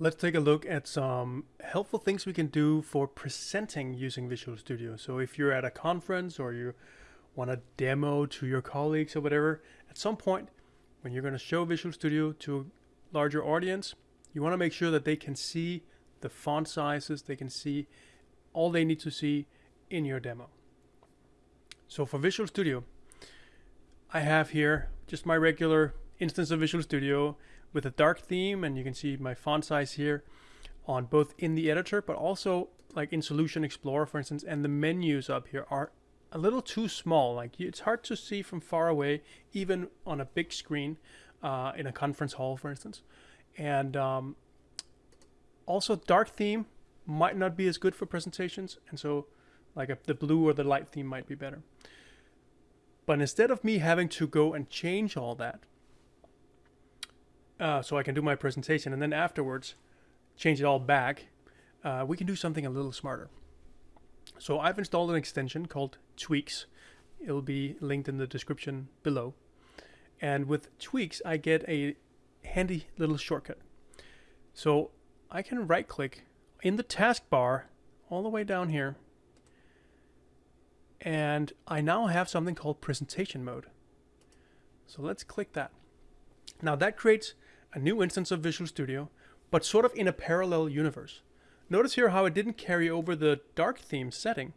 let's take a look at some helpful things we can do for presenting using Visual Studio. So if you're at a conference or you want to demo to your colleagues or whatever, at some point when you're going to show Visual Studio to a larger audience, you want to make sure that they can see the font sizes, they can see all they need to see in your demo. So for Visual Studio, I have here just my regular instance of Visual Studio with a dark theme and you can see my font size here on both in the editor but also like in Solution Explorer for instance and the menus up here are a little too small. Like it's hard to see from far away even on a big screen uh, in a conference hall for instance. And um, also dark theme might not be as good for presentations and so like a, the blue or the light theme might be better. But instead of me having to go and change all that uh, so I can do my presentation and then afterwards change it all back, uh, we can do something a little smarter. So I've installed an extension called Tweaks. It'll be linked in the description below. And with Tweaks, I get a handy little shortcut. So I can right click in the taskbar all the way down here. And I now have something called presentation mode. So let's click that. Now that creates a new instance of Visual Studio, but sort of in a parallel universe. Notice here how it didn't carry over the dark theme setting.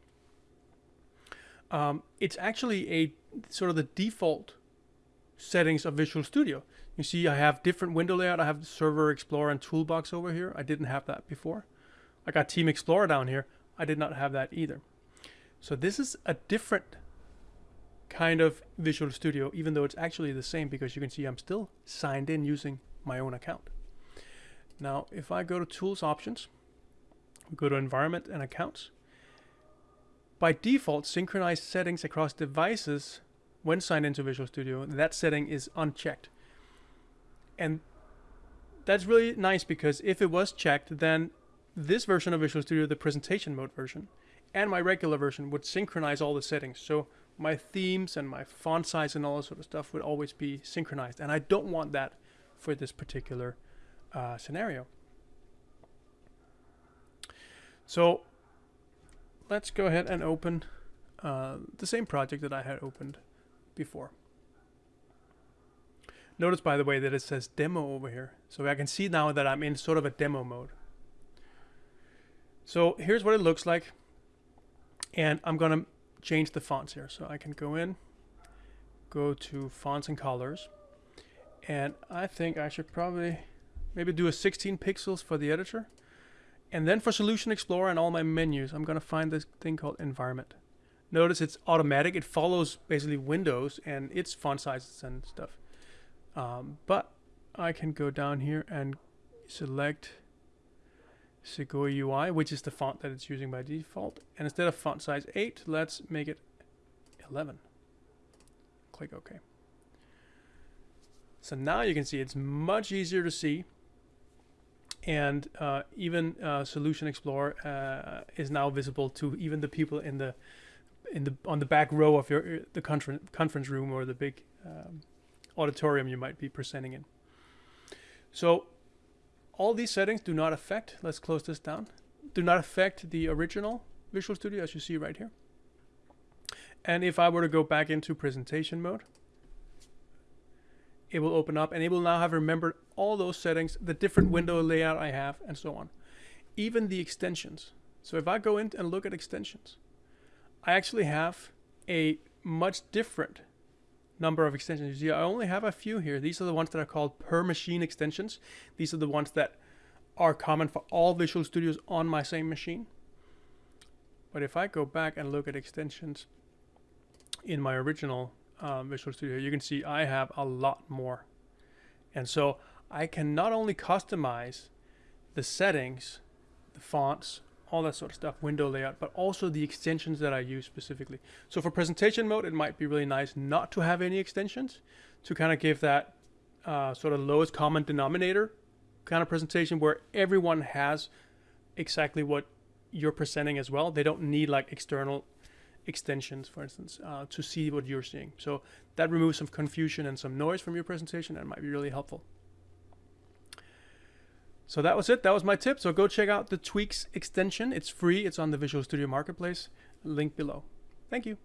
Um, it's actually a sort of the default settings of Visual Studio. You see I have different window layout. I have the Server Explorer and Toolbox over here. I didn't have that before. I got Team Explorer down here. I did not have that either. So this is a different kind of Visual Studio, even though it's actually the same because you can see I'm still signed in using my own account. Now, if I go to Tools Options, go to Environment and Accounts, by default, synchronize settings across devices when signed into Visual Studio, that setting is unchecked. And that's really nice because if it was checked, then this version of Visual Studio, the presentation mode version, and my regular version would synchronize all the settings. So my themes and my font size and all that sort of stuff would always be synchronized. And I don't want that for this particular uh, scenario. So let's go ahead and open uh, the same project that I had opened before. Notice, by the way, that it says demo over here. So I can see now that I'm in sort of a demo mode. So here's what it looks like. And I'm going to change the fonts here. So I can go in, go to fonts and colors. And I think I should probably maybe do a 16 pixels for the editor. And then for Solution Explorer and all my menus, I'm going to find this thing called Environment. Notice it's automatic. It follows basically Windows and its font sizes and stuff. Um, but I can go down here and select Segoe UI, which is the font that it's using by default. And instead of font size 8, let's make it 11. Click OK. So now you can see it's much easier to see. And uh, even uh, Solution Explorer uh, is now visible to even the people in the in the on the back row of your the conference conference room or the big um, auditorium you might be presenting in. So all these settings do not affect, let's close this down, do not affect the original Visual Studio as you see right here. And if I were to go back into presentation mode, it will open up and it will now have remembered all those settings, the different window layout I have, and so on. Even the extensions. So if I go in and look at extensions, I actually have a much different number of extensions. You see, I only have a few here. These are the ones that are called per machine extensions. These are the ones that are common for all Visual Studios on my same machine. But if I go back and look at extensions in my original um, Visual Studio, you can see I have a lot more. And so I can not only customize the settings, the fonts, all that sort of stuff, window layout, but also the extensions that I use specifically. So for presentation mode, it might be really nice not to have any extensions to kind of give that uh, sort of lowest common denominator kind of presentation where everyone has exactly what you're presenting as well. They don't need like external extensions, for instance, uh, to see what you're seeing. So that removes some confusion and some noise from your presentation and might be really helpful. So that was it. That was my tip. So go check out the Tweaks extension. It's free. It's on the Visual Studio Marketplace. Link below. Thank you.